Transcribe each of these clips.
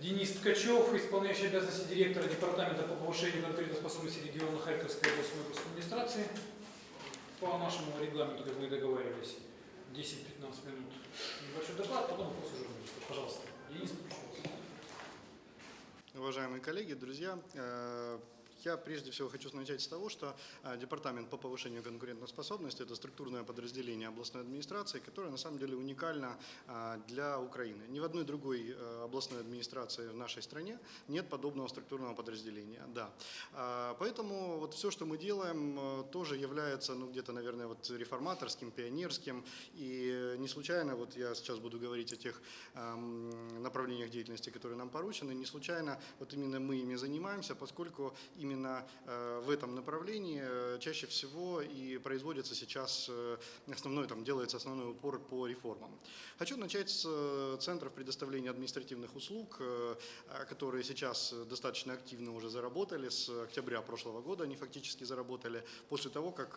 Денис Ткачев, исполняющий обязанности директора Департамента по повышению конкурентоспособности региона Харьковской областной администрации. По нашему регламенту, как мы и договаривались, 10-15 минут небольшой доклад, потом вопросы журналистов. Пожалуйста. Денис, пожалуйста. Уважаемые коллеги, друзья, э, я прежде всего хочу начать с того, что э, Департамент по повышению конкурентоспособности – это структурное подразделение областной администрации, которое на самом деле уникально э, для Украины. Ни в одной другой областной администрации в нашей стране нет подобного структурного подразделения. Да. Поэтому вот все, что мы делаем, тоже является ну, где-то, наверное, вот реформаторским, пионерским. И не случайно, вот я сейчас буду говорить о тех направлениях деятельности, которые нам поручены, не случайно вот именно мы ими занимаемся, поскольку именно именно э, в этом направлении э, чаще всего и производится сейчас э, основной, там делается основной упор по реформам. Хочу начать с центров предоставления административных услуг, которые сейчас достаточно активно уже заработали, с октября прошлого года они фактически заработали, после того, как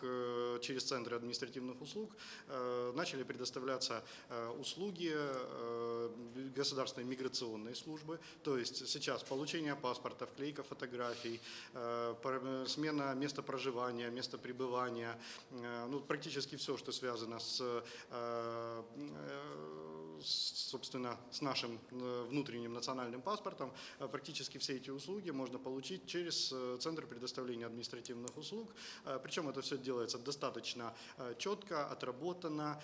через центры административных услуг начали предоставляться услуги государственной миграционной службы, то есть сейчас получение паспорта, вклейка фотографий, смена места проживания, места пребывания, э, ну, практически все, что связано с, э, собственно, с нашим внутренним национальным паспортом, практически все эти услуги можно получить через Центр предоставления административных услуг. Причем это все делается достаточно четко, отработано,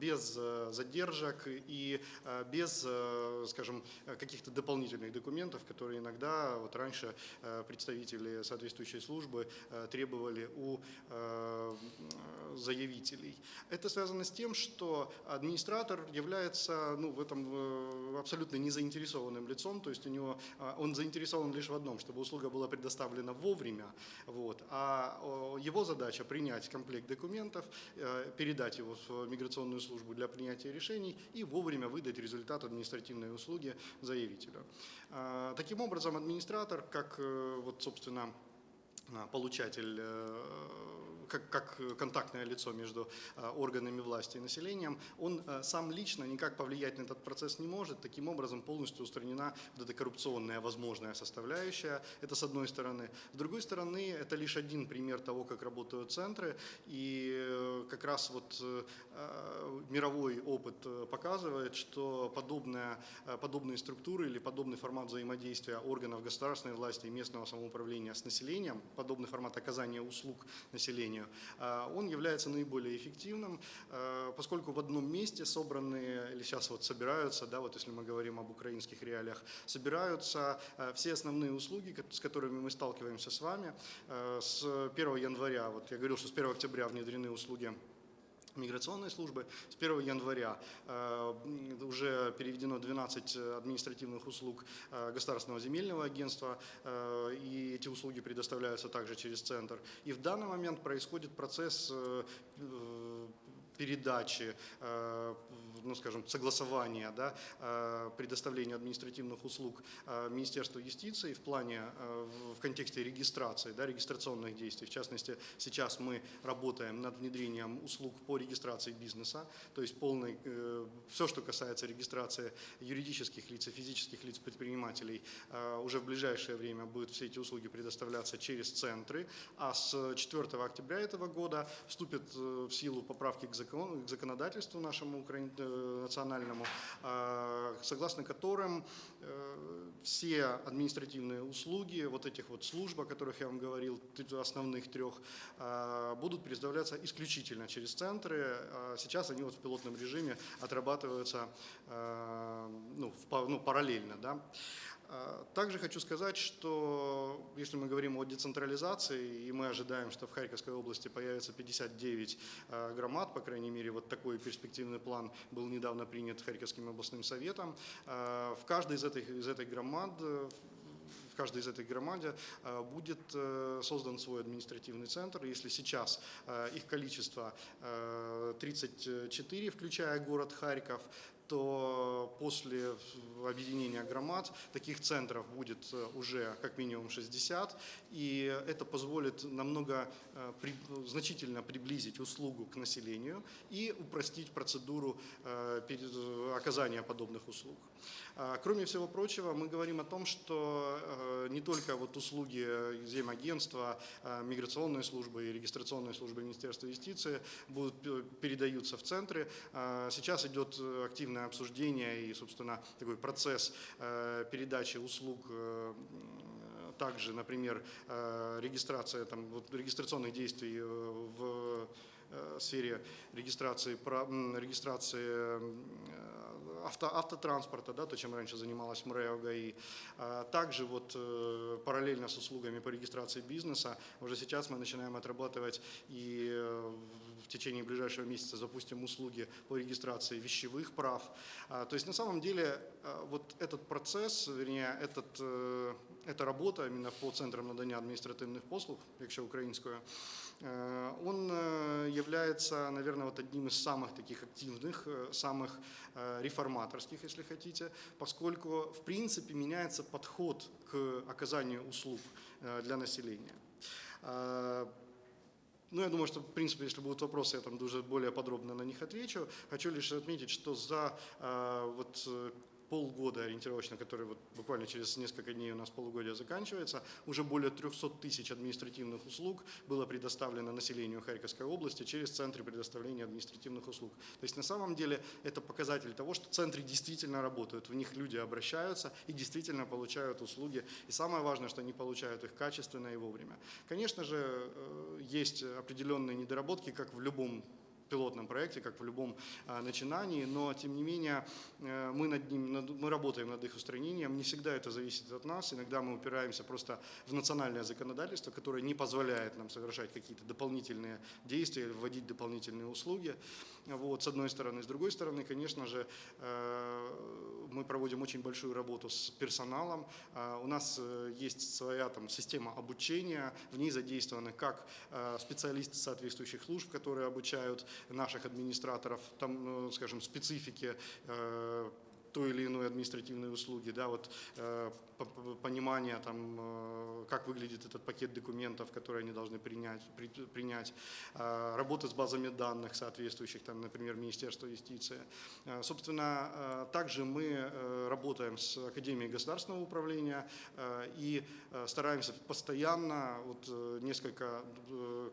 без задержек и без, скажем, каких-то дополнительных документов, которые иногда вот раньше представители соответствующей службы э, требовали у э, заявителей. Это связано с тем, что администратор является ну, в этом э, абсолютно незаинтересованным лицом, то есть у него, он заинтересован лишь в одном, чтобы услуга была предоставлена вовремя, вот, а его задача принять комплект документов, передать его в миграционную службу для принятия решений и вовремя выдать результат административной услуги заявителю. Таким образом, администратор, как вот, собственно, получатель э, как, как контактное лицо между э, органами власти и населением, он э, сам лично никак повлиять на этот процесс не может. Таким образом полностью устранена вот эта коррупционная возможная составляющая. Это с одной стороны. С другой стороны, это лишь один пример того, как работают центры. И э, как раз вот мировой опыт показывает, что подобная, подобные структуры или подобный формат взаимодействия органов государственной власти и местного самоуправления с населением, подобный формат оказания услуг населению, управлению, а, он является наиболее эффективным, а, поскольку в одном месте собраны, или сейчас вот собираются, да, вот если мы говорим об украинских реалиях, собираются а, все основные услуги, с которыми мы сталкиваемся с вами. С 1 января, вот я говорил, что с 1 октября внедрены услуги миграционной службы. С 1 января э, уже переведено 12 административных услуг э, Государственного земельного агентства, э, и эти услуги предоставляются также через центр. И в данный момент происходит процесс передачи, ну, скажем, согласования, да, э, предоставления административных услуг э, Министерству юстиции в плане, в контексте регистрации, да, регистрационных действий. В частности, сейчас мы работаем над внедрением услуг по регистрации бизнеса, то есть полный, все, что касается регистрации юридических лиц и физических лиц предпринимателей, уже в ближайшее время будут все эти услуги предоставляться через центры, а с 4 октября этого года вступят в силу поправки к к законодательству нашему э, национальному, а, согласно которым э, все административные услуги, вот этих вот служб, о которых я вам говорил, основных трех, а, будут предоставляться исключительно через центры. А сейчас они вот в пилотном режиме отрабатываются ну, ну, параллельно. Да. А, также хочу сказать, что если мы говорим о децентрализации, и мы ожидаем, что в Харьковской области появится 59 а, громад, по крайней мере, вот такой перспективный план был недавно принят Харьковским областным советом, а, в каждой из этих, из этих громад в каждой из этих громаде будет э, создан свой административный центр. Если сейчас э, их количество 34, э, включая город Харьков, то после объединения громад таких центров будет э, уже как минимум 60, и это позволит намного э, значительно приблизить услугу к населению и упростить процедуру э, оказания подобных услуг. А, Кроме всего прочего, мы говорим о том, что не только вот услуги земагентства, э, миграционной службы и регистрационной службы Министерства юстиции будут передаются в центры. А, Сейчас идет э, активное обсуждение и, собственно, такой процесс э, передачи услуг э, также, например, э, регистрация там, вот, регистрационных действий в сфере регистрации, регистрации авто, автотранспорта, да, то, чем раньше занималась МРЭО ГАИ. Также вот параллельно с услугами по регистрации бизнеса, уже сейчас мы начинаем отрабатывать и в течение ближайшего месяца запустим услуги по регистрации вещевых прав. А, То есть на самом деле а, вот этот процесс, вернее, этот, э, эта работа именно по центрам надання адміністративних послуг, якщо українською, э, он э, является, наверное, вот одним из самых таких активных, э, самых э, реформаторских, если хотите, поскольку, в принципе, меняется подход к оказанию услуг э, для населения. а, Ну, я думаю, что, в принципе, если будут вопросы, я там уже более подробно на них отвечу. Хочу лишь отметить, что за э, вот полгода ориентировочно, который вот буквально через несколько дней у нас полугодия заканчивается, уже более 300 тысяч административных услуг было предоставлено населению Харьковской области через центры предоставления административных услуг. То есть на самом деле это показатель того, что центры действительно работают, в них люди обращаются и действительно получают услуги. И самое важное, что они получают их качественно и вовремя. Конечно же, э, есть определенные недоработки, как в любом пилотном проекте, как в любом а, начинании, но тем не менее э, мы, над ним, мы работаем над их устранением. Не всегда это зависит от нас. Иногда мы упираемся просто в национальное законодательство, которое не позволяет нам совершать какие-то дополнительные действия, вводить дополнительные услуги. Вот, с одной стороны. С другой стороны, конечно же, э, мы проводим очень большую работу с персоналом. А, У нас э, есть своя там, система обучения, в ней задействованы как э, специалисты соответствующих служб, которые обучают наших администраторов, там, ну, скажем, специфике э, той или иной административной услуги, да, вот э, по- по- понимание там, э, как выглядит этот пакет документов, которые они должны принять, при- принять, э, работа с базами данных соответствующих, там, например, Министерства юстиции. Собственно, также мы работаем с Академией государственного управления и стараемся постоянно, вот несколько,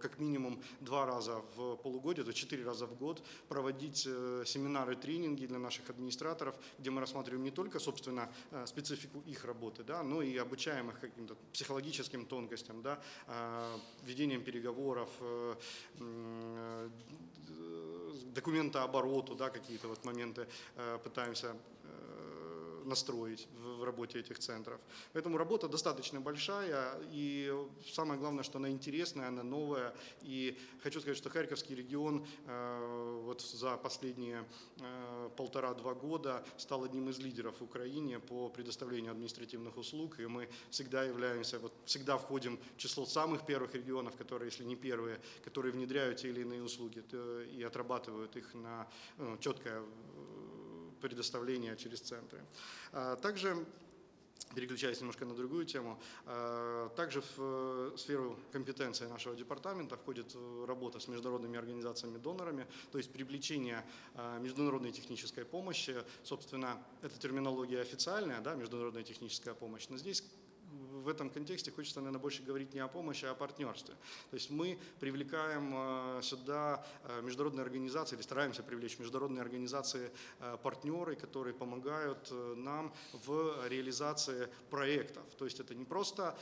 как минимум два раза в полугодие, то четыре раза в год проводить семинары, тренинги для наших администраторов, где мы рассматриваем не только, собственно, э, специфику их работы, да, но и обучаем их каким-то психологическим тонкостям, да, э, ведением переговоров, э, документообороту, да, какие-то вот моменты пытаемся настроить в работе этих центров. Поэтому работа достаточно большая, и самое главное, что она интересная, она новая. И хочу сказать, что Харьковский регион э, вот за последние э, полтора-два года стал одним из лидеров в Украине по предоставлению административных услуг, и мы всегда являемся, вот всегда входим в число самых первых регионов, которые, если не первые, которые внедряют те или иные услуги и отрабатывают их на ну, четкое предоставление через центры. А, Также переключаясь немножко на другую тему, э, также в э, сферу компетенции нашего департамента входит э, работа с международными организациями-донорами, то есть привлечение э, международной технической помощи. Собственно, эта терминология официальная, да, международная техническая помощь, но здесь в этом контексте хочется, наверное, больше говорить не о помощи, а о партнерстве. То есть мы привлекаем э, сюда э, международные организации, или стараемся привлечь международные организации э, партнеры, которые помогают нам в реализации проектов. То есть это не просто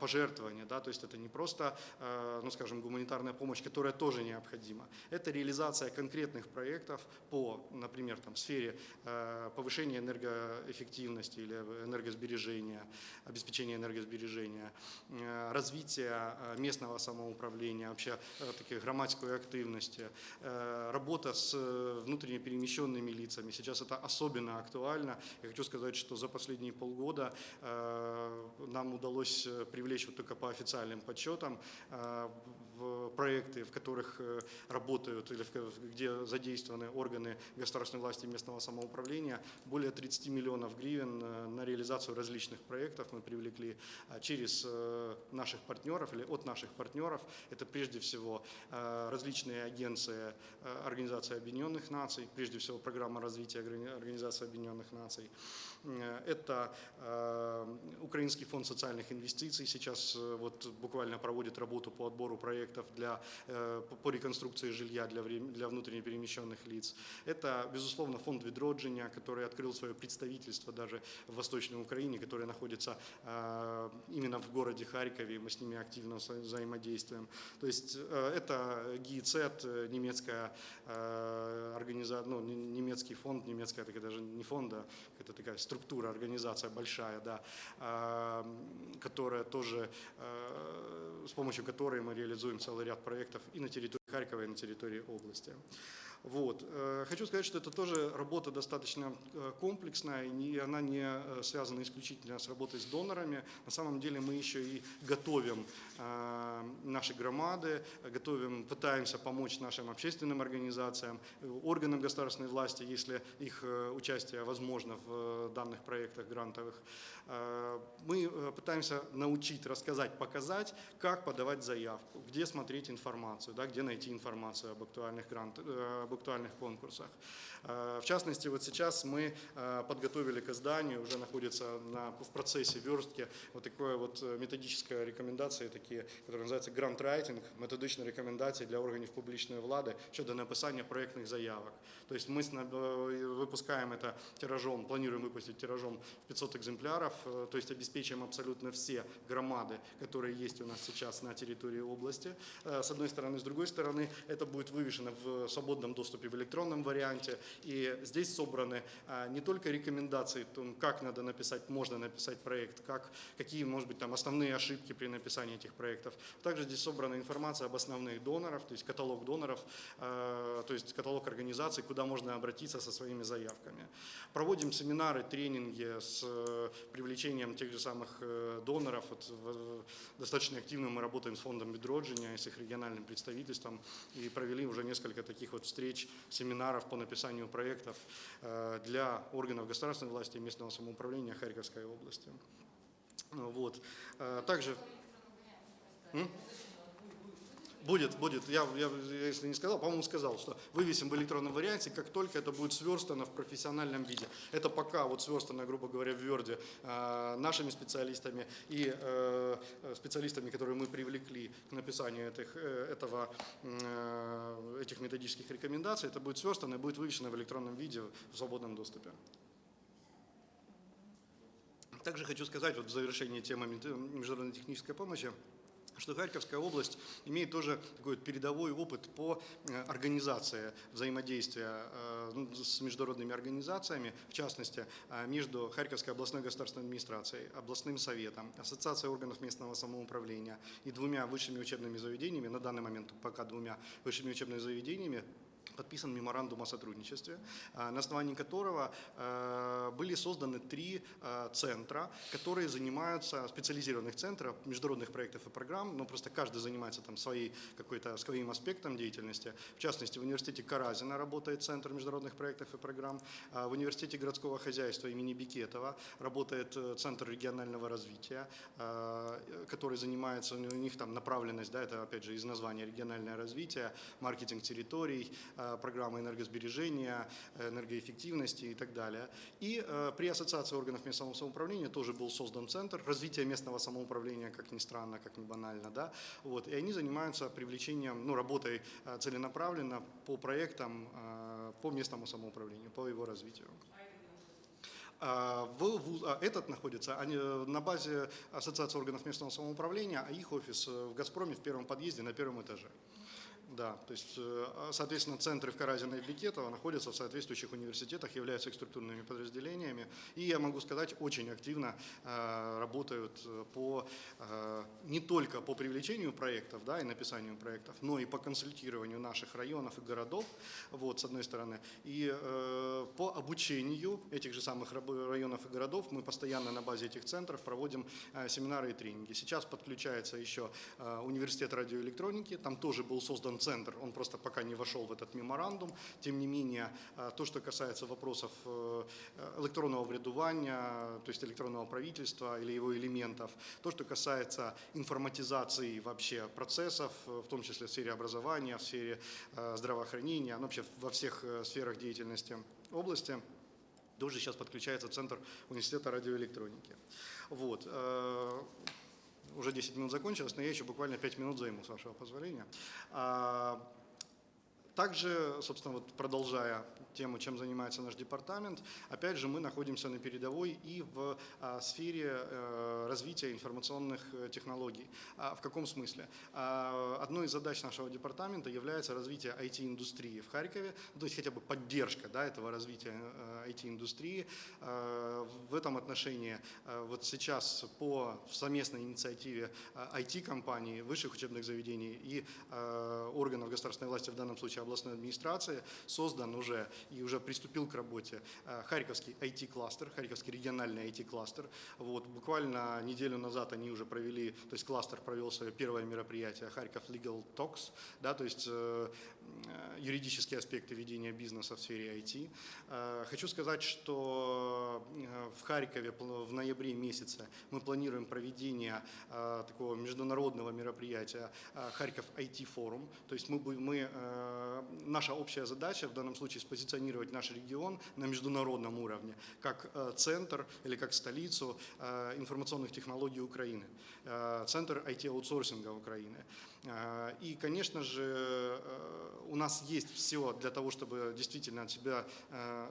пожертвование, да, то есть это не просто, ну, скажем, гуманитарная помощь, которая тоже необходима. Это реализация конкретных проектов по, например, там, сфере повышения энергоэффективности или энергосбережения, обеспечения энергосбережения, э, развития э, местного самоуправления, вообще э, такой громадской активности, работа с внутренне перемещенными лицами. Сейчас это особенно актуально. Я хочу сказать, что за последние полгода нам удалось привлечь вот только по официальным подсчетам проекты, в которых э, работают или где задействованы органы государственной власти и местного самоуправления. Более 30 миллионов гривен э, на реализацию различных проектов мы привлекли а, через э, наших партнеров или от наших партнеров. Это прежде всего различные агенции Организации Объединенных Наций, прежде всего программа развития Органи- Организации Объединенных Наций. Э, Это э, Украинский фонд социальных инвестиций сейчас э, вот буквально проводит работу по отбору проектов для, по- реконструкции жилья для, для внутренне перемещенных лиц. Это, безусловно, фонд Відродження, который открыл свое представительство даже в Восточной Украине, которое находится именно в городе Харькове, мы с ними активно вза- взаимодействуем. То есть это ГИЦ, э, немецкая организация, ну, не- немецкий фонд, немецкая такая даже не фонд, а это такая структура, организация большая, да, а, которая тоже, э, с помощью которой мы реализуем целый ряд проектов и на территории Харькова, и на территории области. Вот. Э, Хочу сказать, что это тоже работа достаточно э, комплексная, и она не э, связана исключительно с работой с донорами. На самом деле мы еще и готовим наши громады, готовим, пытаемся помочь нашим общественным организациям, органам государственной власти, если их участие возможно в данных проектах грантовых. Мы пытаемся научить, рассказать, показать, как подавать заявку, где смотреть информацию, да, где найти информацию об актуальных, грант, э, об актуальных конкурсах. Э, В частности, вот сейчас мы э, подготовили к изданию, уже находится на, в процессе верстки вот такое вот э, методическая рекомендация, такие, которые называются грант-райтинг, методичні рекомендації для органів публічної влади щодо написання проєктних заявок. То есть мы с- э, выпускаем это тиражом, планируем выпустить тиражом в 500 экземпляров, э, то есть обеспечим абсолютно все громады, которые есть у нас сейчас на территории области, э, с одной стороны. С другой стороны, это будет вывешено в свободном доступе в электронном варианте, и здесь собраны э, не только рекомендации, как надо написать, можно написать проект, как, какие, может быть, там основные ошибки при написании этих проектов. Также здесь собрана информация об основных донорах, то есть каталог доноров, э, то есть каталог организаций, куда можно обратиться со своими заявками. Проводим семинары, тренинги с э, привлечением тех же самых э, доноров. Вот, достаточно активно мы работаем с фондом Бедроджиня и с их региональным представительством и провели уже несколько таких вот встреч, семинаров по написанию проектов э, для органов государственной власти и местного самоуправления Харьковской области. Ну, Вот. Э, Также М? Будет, будет. Я, я, если не сказал, по-моему, сказал, что вывесим в электронном варианте, как только это будет сверстано в профессиональном виде. Это пока вот сверстано, грубо говоря, в Word э, нашими специалистами и э, специалистами, которые мы привлекли к написанию этих, э, этого, э, этих методических рекомендаций. Это будет сверстано и будет вывешено в электронном виде в свободном доступе. Также хочу сказать вот в завершении темы международной технической помощи, что Харьковская область имеет тоже такой передовой опыт по э, организации взаимодействия э, ну, с международными организациями, в частности, э, между Харьковской областной государственной администрацией, областным советом, ассоциацией органов местного самоуправления и двумя высшими учебными заведениями, на данный момент пока двумя высшими учебными заведениями, подписан меморандум о сотрудничестве, а, на основании которого э, были созданы три э, центра, которые занимаются, специализированных центров международных проектов и программ, но просто каждый занимается там своей, какой-то, своим аспектом деятельности. В частности, в университете Каразина работает Центр международных проектов и программ, в университете городского хозяйства имени Бикетова работает э, Центр регионального развития, э, который занимается, у них там направленность, да, это опять же из названия региональное развитие, маркетинг территорий, э, программа энергосбережения, э, энергоэффективности и так далее. И э, при Ассоциации органов местного самоуправления тоже был создан центр развития местного самоуправления, как ни странно, как ни банально, да, вот, и они занимаются привлечением, ну, работой целенаправленно по проектам по местному самоуправлению, по его развитию. А, В, вуз- а, этот находится они, на базе Ассоциации органов местного самоуправления, а их офис в «Газпроме» в первом подъезде на первом этаже. Да, то есть, э, а, соответственно, центры в Каразино и Бекетово находятся в соответствующих университетах, являются их структурными подразделениями. И, я могу сказать, очень активно э, работают э, по, не только по привлечению проектов да, и написанию проектов, но и по консультированию наших районов и городов, вот, с одной стороны. И по обучению этих же самых районов и городов мы постоянно на базе этих центров проводим семинары и тренинги. Сейчас подключается еще университет радиоэлектроники, там тоже был создан центр, он просто пока не вошел в этот меморандум. Тем не менее, э, то, что касается вопросов э, электронного врядування, то есть электронного правительства или его элементов, то, что касается информатизации вообще процессов, э, в том числе в сфере образования, в сфере здравоохранения, ну, вообще во всех сферах деятельности области, тоже сейчас подключается Центр университета радиоэлектроники. Вот. Уже 10 минут закончилось, но я еще буквально 5 минут займу, с вашего позволения. А, Также, собственно, вот продолжая тему, чем занимается наш департамент, опять же, мы находимся на передовой и в а, сфере э, развития информационных э, технологий. А, в каком смысле? А, одной из задач нашего департамента является развитие IT-индустрии в Харькове, то есть хотя бы поддержка да, этого развития IT-индустрии. Э, в этом отношении вот сейчас по совместной инициативе IT-компаний, высших учебных заведений и органов государственной власти, в данном случае областной администрации, создан уже и уже приступил к работе э, Харьковский IT-кластер, Харьковский региональный IT-кластер. Вот, буквально неделю назад они уже провели, то есть кластер провел свое первое мероприятие Харьков Legal Talks, да, то есть э, юридические аспекты ведения бизнеса в сфере IT. Э, Хочу сказать, что э, в Харькове в ноябре месяце мы планируем проведение э, такого международного мероприятия э, Харьков IT форум. То есть мы, мы, э, наша общая задача в данном случае спозиционировать наш регион на международном уровне как э, центр или как столицу э, информационных технологий Украины, э, центр IT-аутсорсинга Украины. Э, И, конечно же, э, у нас есть все для того, чтобы действительно э,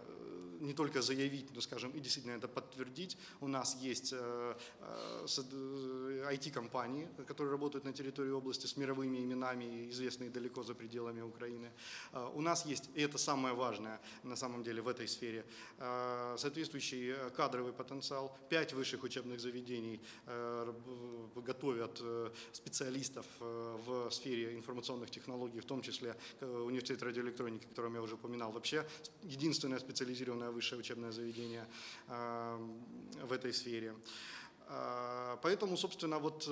не только заявить, но, скажем, и действительно это подтвердить. У нас есть э, э, э, IT-компании, которые работают на территории области с мировыми именами, известные далеко за пределами Украины. Э, У нас есть, и это самое важное на самом деле в этой сфере, э, соответствующий э, кадровый потенциал. Пять высших учебных заведений э, готовят э, специалистов э, в сфере информационных технологий, в том числе э, университет радиоэлектроники, о котором я уже упоминал. Вообще единственное специализированное высшее учебное заведение в этой сфере. Поэтому, собственно, вот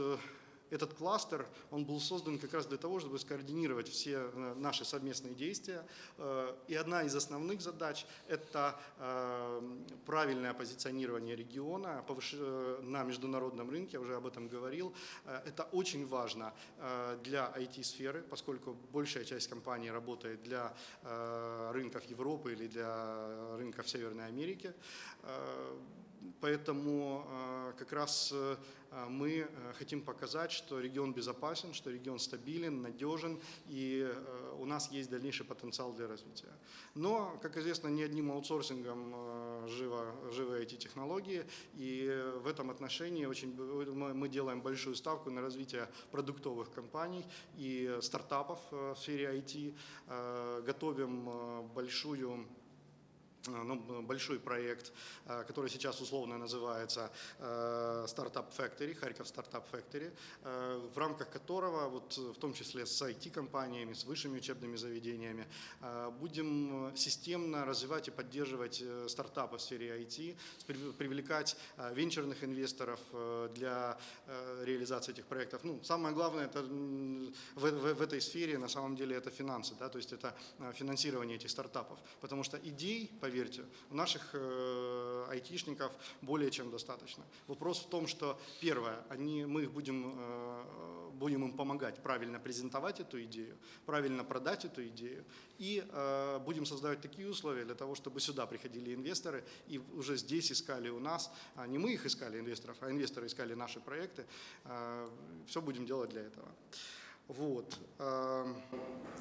этот кластер, он был создан как раз для того, чтобы скоординировать все э, наши совместные действия. Э, И одна из основных задач – это э, правильное позиционирование региона на международном рынке, я уже об этом говорил. Это очень важно для IT-сферы, поскольку большая часть компаний работает для рынков Европы или для рынков Северной Америки. Поэтому э, как раз э, мы э, хотим показать, что регион безопасен, что регион стабилен, надежен, и э, у нас есть дальнейший потенциал для развития. Но, как известно, не одним аутсорсингом живо, живы эти технологии, и в этом отношении очень, мы делаем большую ставку на развитие продуктовых компаний и стартапов в сфере IT, готовим большую ну, б- большой проект, э, который сейчас условно называется э, Startup Factory, Харьков Startup Factory, э, в рамках которого, вот, э, в том числе с IT-компаниями, с высшими учебными заведениями, э, будем э, системно развивать и поддерживать э, стартапы в сфере IT, привлекать э, венчурных инвесторов э, для э, реализации этих проектов. Ну, самое главное это в, в- в этой сфере на самом деле это финансы, да, то есть это э, финансирование этих стартапов, потому что идей, поверьте, у наших э, айтишников более чем достаточно. Вопрос в том, что первое, они, мы их будем, э, будем им помогать правильно презентовать эту идею, правильно продать эту идею, и э, будем создавать такие условия для того, чтобы сюда приходили инвесторы и уже здесь искали у нас, а не мы их искали инвесторов, а инвесторы искали наши проекты. Все будем делать для этого. Вот. эм,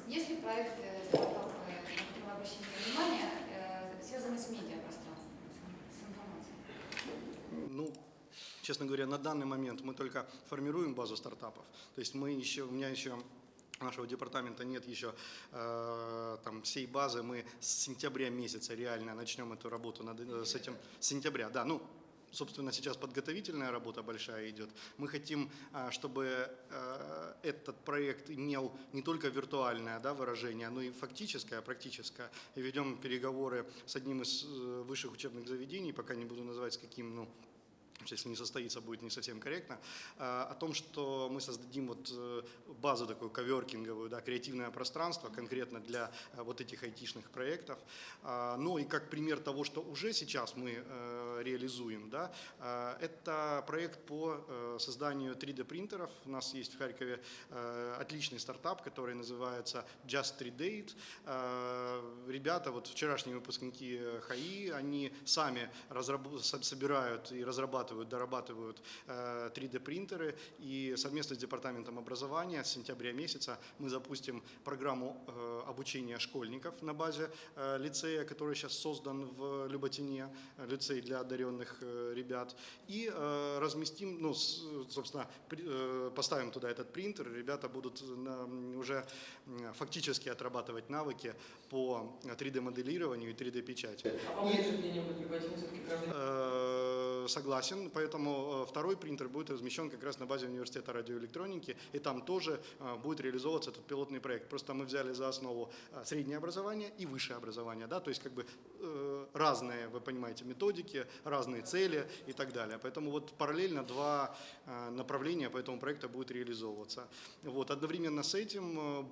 Есть ли проекты, связанные с медиапространством, с информацией? Ну, честно говоря, на данный момент мы только формируем базу стартапов. То есть мы еще, у меня еще нашего департамента нет еще э, там всей базы. Мы с сентября месяца реально начнем эту работу над, э, с этим. С сентября, да. Ну, собственно, сейчас подготовительная работа большая идет. Мы хотим, а, чтобы э, этот проект имел не только виртуальное да, выражение, но и фактическое, практическое. И ведем переговоры с одним из э, высших учебных заведений, пока не буду называть с каким, ну, если не состоится, будет не совсем корректно, а, о том, что мы создадим вот э, базу такую коверкинговую, да, креативное пространство конкретно для э, вот этих айтишных проектов. А, Ну и как пример того, что уже сейчас мы э, реализуем, да, это проект по созданию 3D принтеров. У нас есть в Харькове отличный стартап, который называется Just 3D. Ребята, вот вчерашние выпускники ХАИ, они сами собирают и разрабатывают разрабатывают, дорабатывают 3D-принтеры. И совместно с Департаментом образования с сентября месяца мы запустим программу э, обучения школьников на базе э, лицея, который сейчас создан в Люботине, лицей для одаренных э, ребят. И разместим, ну, собственно, поставим туда этот принтер, ребята будут уже фактически отрабатывать навыки по 3D-моделированию и 3D-печати. А все-таки каждый согласен, поэтому второй принтер будет размещен как раз на базе университета радиоэлектроники, и там тоже будет реализовываться этот пилотный проект. Просто мы взяли за основу среднее образование и высшее образование, да, то есть как бы разные, вы понимаете, методики, разные цели и так далее. Поэтому вот параллельно два направления по этому проекту будет реализовываться. Вот, одновременно с этим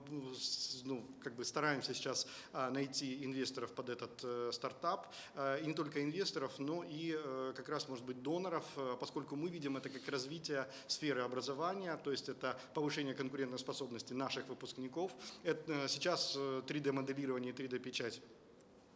ну, как бы стараемся сейчас найти инвесторов под этот стартап, и не только инвесторов, но и как раз, может быть, доноров, поскольку мы видим это как развитие сферы образования, то есть это повышение конкурентоспособности наших выпускников. Это сейчас 3D-моделирование и 3D-печать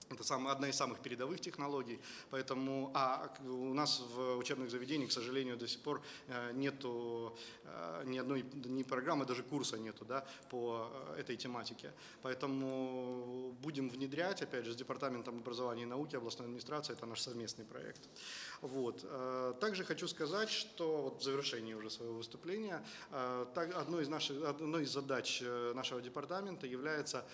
это одна из самых передовых технологий, поэтому а у нас в учебных заведениях, к сожалению, до сих пор э, нету э, ни одной ни программы, даже курса нету да, по э, этой тематике. Поэтому будем внедрять, опять же, с Департаментом образования и науки областной администрации, это наш совместный проект. Вот. Также хочу сказать, что вот в завершении уже своего выступления, одной из, наших, одной из задач нашего департамента является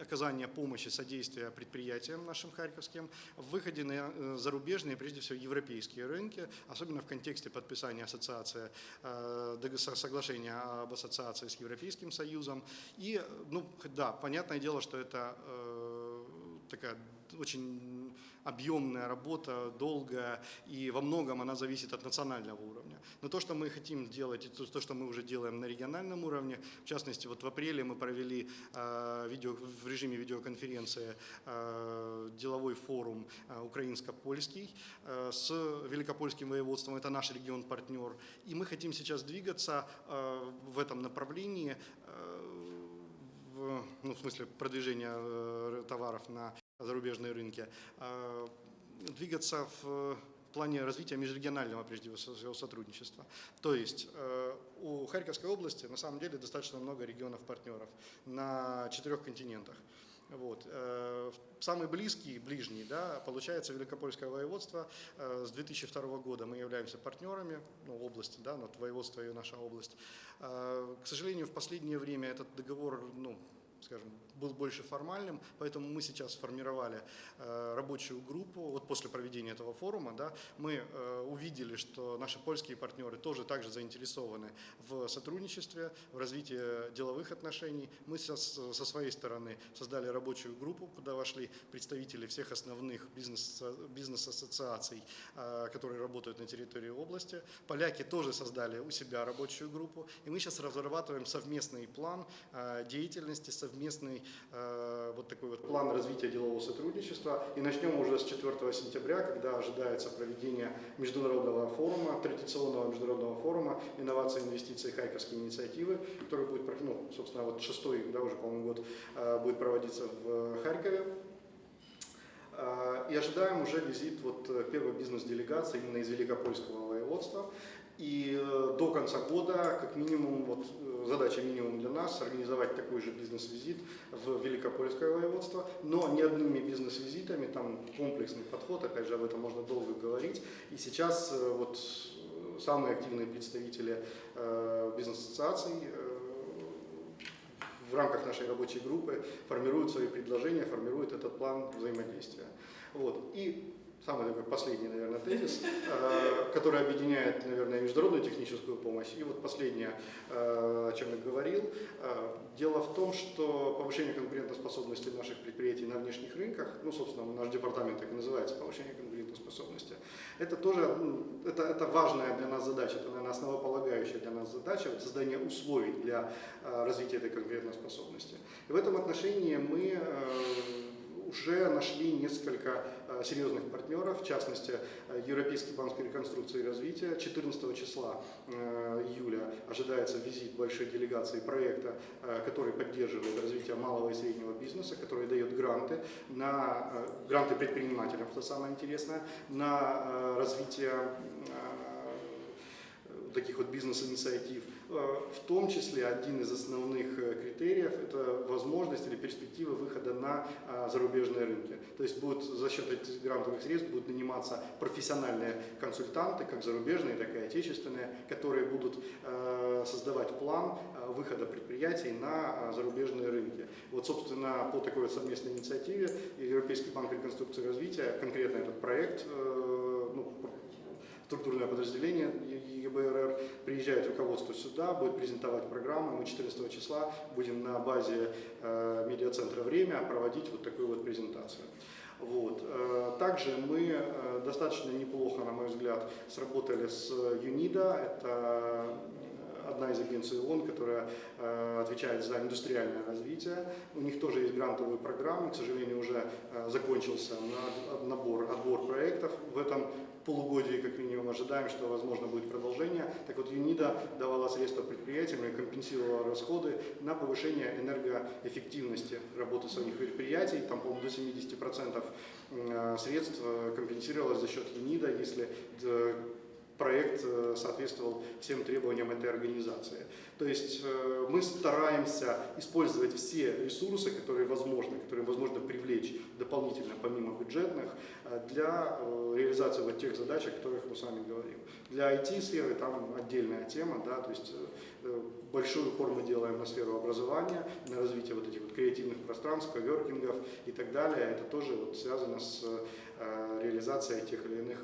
оказание помощи, содействия предприятиям нашим харьковским в выходе на э, зарубежные, прежде всего европейские рынки, особенно в контексте подписания ассоциации, э, соглашения об ассоциации с Европейским Союзом. И, ну, да, понятное дело, что это э, такая очень объемная работа, долгая, и во многом она зависит от национального уровня. Но то, что мы хотим делать, и то, что мы уже делаем на региональном уровне, в частности, вот в апреле мы провели э, видео, в режиме видеоконференции э, деловой форум э, украинско-польский с Великопольским воеводством, это наш регион-партнер, и мы хотим сейчас двигаться в этом направлении, ну, в смысле продвижения товаров на зарубежные рынки, а, двигаться в плане развития межрегионального, прежде всего, сотрудничества. То есть э, у Харьковской области на самом деле достаточно много регионов-партнеров на четырех континентах. Вот. Э, самый близкий, ближний, да, получается Великопольское воеводство. Э, с 2002 года мы являемся партнерами ну, области, да, вот воеводство и наша область. К сожалению, в последнее время этот договор ну, скажем, был больше формальным, поэтому мы сейчас сформировали э, рабочую группу, вот после проведения этого форума, да, мы э, увидели, что наши польские партнеры тоже также заинтересованы в сотрудничестве, в развитии деловых отношений. Мы со, со своей стороны создали рабочую группу, куда вошли представители всех основных бизнес, бизнес-ассоциаций, э, которые работают на территории области. Поляки тоже создали у себя рабочую группу, и мы сейчас разрабатываем совместный план деятельности, совместный э, вот такой вот план развития делового сотрудничества. И начнем уже с 4 сентября, когда ожидается проведение международного форума, традиционного международного форума инновации, инвестиции, хайковские инициативы, который будет, ну, собственно, вот шестой, да, уже, по-моему, год э, будет проводиться в Харькове. Э, и ожидаем уже визит вот первой бизнес-делегации именно из Великопольского воеводства. И э, до конца года, как минимум, вот э, задача минимум для нас, организовать такой же бизнес-визит в Великопольское воеводство, но не одними бизнес-визитами, там комплексный подход, опять же, об этом можно долго говорить. И сейчас э, вот самые активные представители бизнес-ассоциаций в рамках нашей рабочей группы формируют свои предложения, формируют этот план взаимодействия. Вот. И самый такой последний, наверное, тезис, э, который объединяет, наверное, международную техническую помощь. И вот последнее, э, о чем я говорил. Э, Дело в том, что повышение конкурентоспособности наших предприятий на внешних рынках, ну, собственно, наш департамент так и называется, повышение конкурентоспособности, это тоже ну, это, это важная для нас задача, это, наверное, основополагающая для нас задача, вот создание условий для развития этой конкурентоспособности. И в этом отношении мы уже нашли несколько серьезных партнеров, в частности, э, Европейский банк реконструкции и развития. 14 числа э, июля ожидается визит большой делегации проекта, который поддерживает развитие малого и среднего бизнеса, который дает гранты на гранты предпринимателям, что самое интересное, на развитие таких вот бизнес-инициатив. Э, в том числе один из основных э, критериев – это возможность или перспектива выхода на э, зарубежные рынки. То есть будут за счет этих грантовых средств будут наниматься профессиональные консультанты, как зарубежные, так и отечественные, которые будут создавать план выхода предприятий на зарубежные рынки. Вот, собственно, по такой совместной инициативе Европейский банк реконструкции и развития, конкретно этот проект, ну, структурное подразделение ЕБРР приезжает руководство сюда, будет презентовать программу. Мы 14 числа будем на базе э, медиацентра «Время» проводить вот такую вот презентацию. Вот. Э, также мы э, достаточно неплохо, на мой взгляд, сработали с ЮНИДА. Это одна из агенций ООН, которая э, отвечает за индустриальное развитие. У них тоже есть грантовые программы, к сожалению, уже э, закончился набор, отбор проектов. В этом полугодии, как минимум, ожидаем, что возможно будет продолжение. Так вот, ЮНИДА давала средства предприятиям и компенсировала расходы на повышение энергоэффективности работы своих предприятий. Там, по-моему, до 70% э, средств компенсировалось за счет ЮНИДА, если проект соответствовал всем требованиям этой организации. То есть э, мы стараемся использовать все ресурсы, которые возможны, которые возможно привлечь дополнительно, помимо бюджетных, э, для э, реализации вот тех задач, о которых мы с вами говорим. Для IT-сферы там отдельная тема, да, то есть большой упор мы делаем на сферу образования, на развитие вот этих вот креативных пространств, коверкингов и так далее. Это тоже вот связано с реализацией тех или иных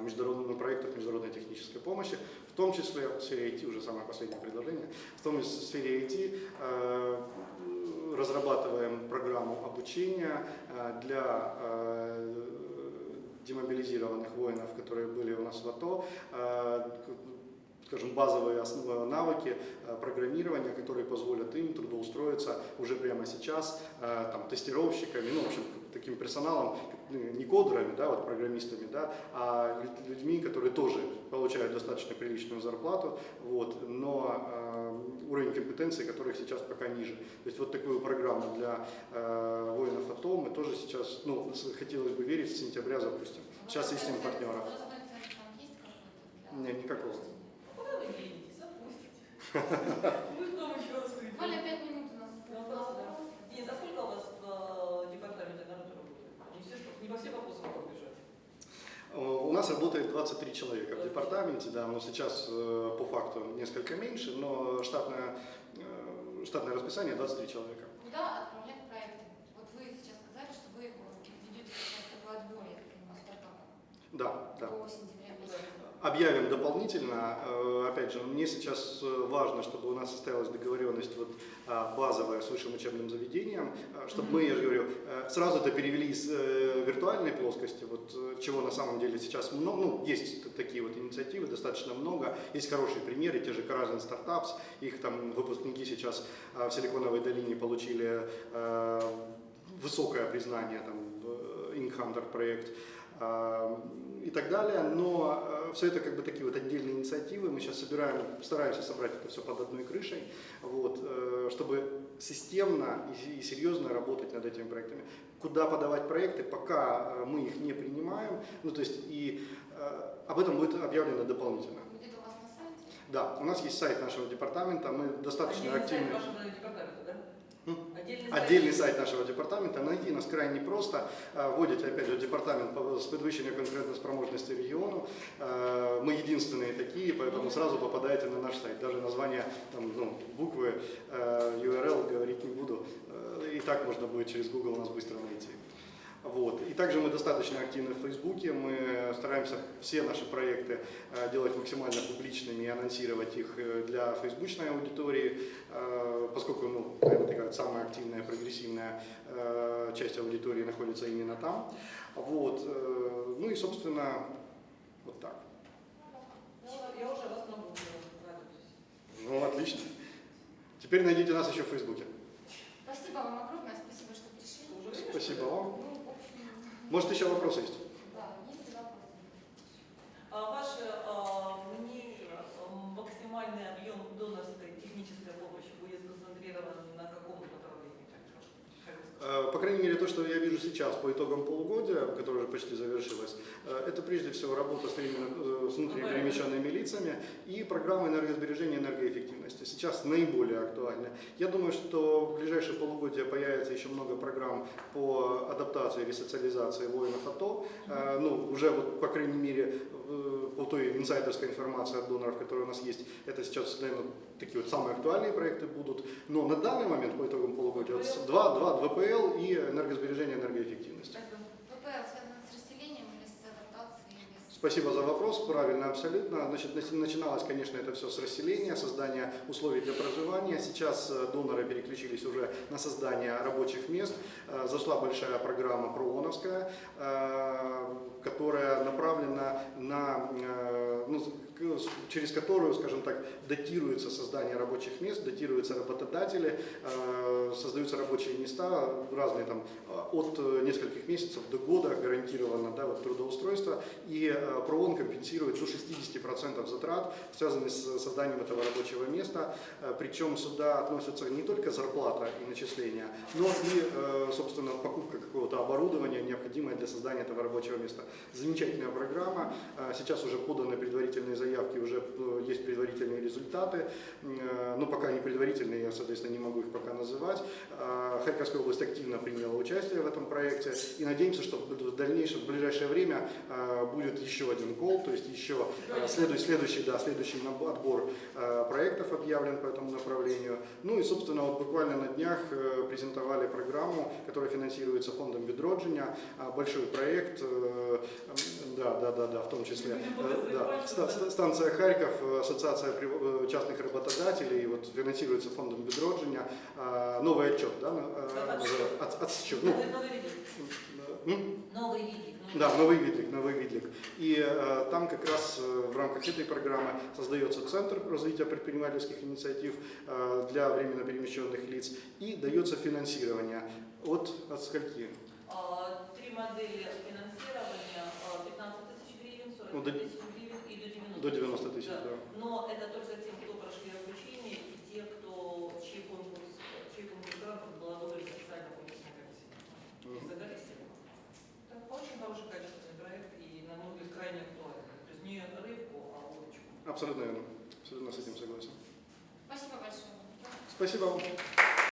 международных проектов международной технической помощи том числе в сфере IT, уже самое последнее предложение, в том числе в сфере IT э, разрабатываем программу обучения э, для э, демобилизированных воинов, которые были у нас в АТО, скажем, базовые основы, навыки программирования, которые позволят им трудоустроиться уже прямо сейчас там, тестировщиками, ну, в общем, таким персоналом, ну, не кодерами, да, вот программистами, да, а людьми, которые тоже получают достаточно приличную зарплату, вот, но э, уровень компетенции которых сейчас пока ниже. То есть вот такую программу для э, воинов АТО мы тоже сейчас, ну, хотелось бы верить, с сентября запустим. Сейчас ищем партнеров. Нет, никакого. Куда вы едете? Запустите. Мы дома еще раз Буквально 5 минут у нас. Денис, а сколько у вас в департаменте народу работает? Не все, не во все вопросы могут бежать. У нас работает 23 человека в департаменте, да, но сейчас э, по факту несколько меньше, но штатное, э, штатное расписание 23 человека. Куда отправлять проекты? Вот вы сейчас сказали, что вы ведете сейчас такой отбор, я так понимаю, стартапа. Да, да. До сентября объявим дополнительно. Э, опять же, мне сейчас э, важно, чтобы у нас состоялась договоренность вот а, базовая с высшим учебным заведением, э, чтобы мы, я же говорю, сразу это перевели из виртуальной плоскости, вот чего на самом деле сейчас много, ну, есть такие вот инициативы, достаточно много, есть хорошие примеры, те же Karazin Startups, их там выпускники сейчас в Силиконовой долине получили высокое признание, там, Ink Hunter проект, и так далее, но э, все это как бы такие вот отдельные инициативы, мы сейчас собираем, стараемся собрать это все под одной крышей, вот, э, чтобы системно и серьезно работать над этими проектами. Куда подавать проекты, пока э, мы их не принимаем, ну то есть и об этом будет объявлено дополнительно. Будет у вас на сайте? Да, у нас есть сайт нашего департамента, мы достаточно активны. сайт вашего департамента, да? Отдельный, Отдельный сайт нашего департамента, найти нас крайне просто. Вводите, опять же, департамент по подвищению конкурентоспособности региону. Мы мы единственные такие, поэтому сразу попадаете на наш сайт. Даже название, там, ну, буквы, э, URL говорить не буду. И так можно будет через Google нас быстро найти. Вот. И также мы достаточно активны в Фейсбуке, мы стараемся все наши проекты э, делать максимально публичными и анонсировать их э, для фейсбучной аудитории, э, поскольку, ну, наверное, такая самая активная, прогрессивная часть аудитории находится именно там. Вот. Ну и, собственно, вот так. Я, уже- вас. Ну, отлично. Теперь найдите нас еще в Фейсбуке. Спасибо вам огромное, спасибо, что пришли. Спасибо вам. Может, еще вопросы есть? да, есть вопросы? А Ваше а, мнение, а, максимальный объем донорской технической помощи будет сконцентрирован на каком направлении? как сказать? Э, По крайней мере, то, что я вижу сейчас по итогам полугодия, которое уже почти завершилось, э, это прежде всего работа с, именно, э, с внутриперемещенными лицами и программа энергосбережения и энергоэффективности. Сейчас наиболее актуальны. Я думаю, что в ближайшие полугодия появится еще много программ по адаптации и ресоциализации воинов АТО. Э, Ну, уже вот, по крайней мере, э, по той инсайдерской информации от доноров, которая у нас есть, это сейчас, наверное, такие вот самые актуальные проекты будут. Но на данный момент, по итогам полугодия, вот с- два, два ВПЛ и энергосбережение энергоэффективность. Спасибо. ВПЛ связано с расселением или с адаптацией? Или с... Спасибо за вопрос, правильно, абсолютно. Значит, начи- начиналось, конечно, это все с расселения, создания условий для проживания. Сейчас э, доноры переключились уже на создание рабочих мест. Э, Зашла большая программа ПРООНовская, э, которая направлена на, ну, через которую, скажем так, датируется создание рабочих мест, датируются работодатели, э, создаются рабочие места, разные там, э, от нескольких месяцев до года гарантированно да, вот, трудоустройство. И э, ПРООН компенсирует до 60% затрат, связанных с созданием этого рабочего места. Причем сюда относятся не только зарплата и начисления, но и, собственно, покупка какого-то оборудования, необходимое для создания этого рабочего места. Замечательная программа. Сейчас уже поданы предварительные заявки, уже э, есть предварительные результаты. Э, Но пока не предварительные, я, соответственно, не могу их пока называть. Э, Харьковская область активно приняла участие в этом проекте. И надеемся, что в дальнейшем, в ближайшее время э, будет еще один кол, то есть еще э, следующий, следующий, да, следующий отбор проектов объявлен по этому направлению. Ну и, собственно, вот буквально на днях э, презентовали программу, которая финансируется фондом Бедроджиня. А, Большой проект, да, да, да, да, в том числе. Да. Ста- ста- Станция Харьков, э, ассоциация э, частных работодателей, вот финансируется фондом Бедроджиня. А, Новый отчет, да, Отсчет. от- отсчет. Ну, Новый, новый Да, новый видлик, новый видлик. И э, там как раз э, в рамках этой программы создается центр развития предпринимательских инициатив э, для временно перемещенных лиц и дается финансирование от, от скольки? А, Три модели финансирования, а, 15 тысяч гривен, 40 Ну, тысяч до 90 До 90 тысяч, Да. да. Но это только те, кто прошли обучение и те, кто, чей конкурс, чей конкурс грантов был одобрен специально конкурсной комиссией. Мгм. Загорелись. Это очень хороший качественный проект и, на мой взгляд, крайне актуальный. То есть не рыбку, а удочку. Абсолютно верно. Абсолютно с этим согласен. Спасибо большое. Спасибо вам.